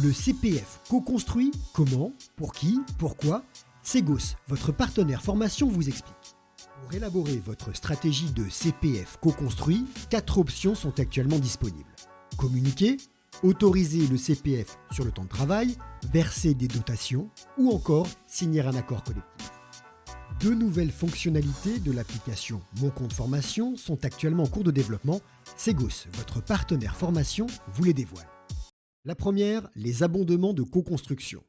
Le CPF co-construit Comment Pour qui Pourquoi Segos, votre partenaire formation, vous explique. Pour élaborer votre stratégie de CPF co-construit, quatre options sont actuellement disponibles. Communiquer, autoriser le CPF sur le temps de travail, verser des dotations ou encore signer un accord collectif. Deux nouvelles fonctionnalités de l'application Mon compte formation sont actuellement en cours de développement. Segos, votre partenaire formation, vous les dévoile. La première, les abondements de co-construction.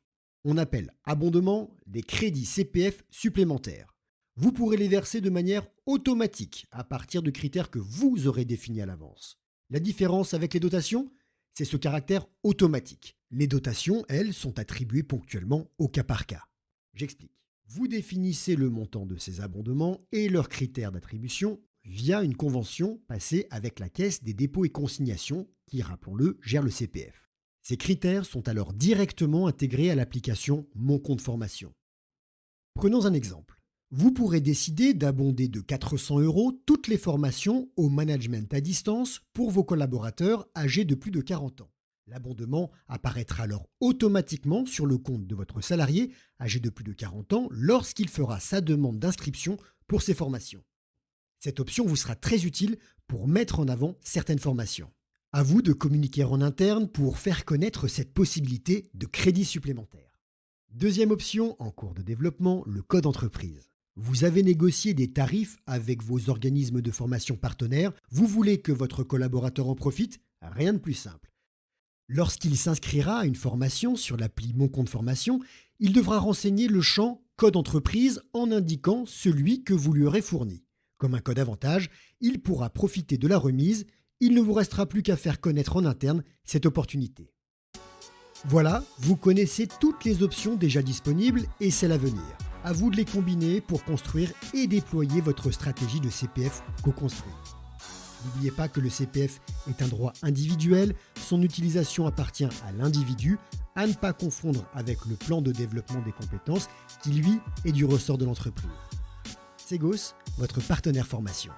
On appelle abondement des crédits CPF supplémentaires. Vous pourrez les verser de manière automatique à partir de critères que vous aurez définis à l'avance. La différence avec les dotations, c'est ce caractère automatique. Les dotations, elles, sont attribuées ponctuellement au cas par cas. J'explique. Vous définissez le montant de ces abondements et leurs critères d'attribution via une convention passée avec la Caisse des dépôts et consignations qui, rappelons-le, gère le CPF. Ces critères sont alors directement intégrés à l'application Mon compte formation. Prenons un exemple. Vous pourrez décider d'abonder de 400 euros toutes les formations au management à distance pour vos collaborateurs âgés de plus de 40 ans. L'abondement apparaîtra alors automatiquement sur le compte de votre salarié âgé de plus de 40 ans lorsqu'il fera sa demande d'inscription pour ces formations. Cette option vous sera très utile pour mettre en avant certaines formations. À vous de communiquer en interne pour faire connaître cette possibilité de crédit supplémentaire. Deuxième option en cours de développement, le code entreprise. Vous avez négocié des tarifs avec vos organismes de formation partenaires, vous voulez que votre collaborateur en profite? Rien de plus simple. Lorsqu'il s'inscrira à une formation sur l'appli Mon compte formation, il devra renseigner le champ Code entreprise en indiquant celui que vous lui aurez fourni. Comme un code avantage, il pourra profiter de la remise, il ne vous restera plus qu'à faire connaître en interne cette opportunité. Voilà, vous connaissez toutes les options déjà disponibles et celles à venir. À vous de les combiner pour construire et déployer votre stratégie de CPF co-construit. N'oubliez pas que le CPF est un droit individuel, son utilisation appartient à l'individu, à ne pas confondre avec le plan de développement des compétences qui, lui, est du ressort de l'entreprise. Segos, votre partenaire formation.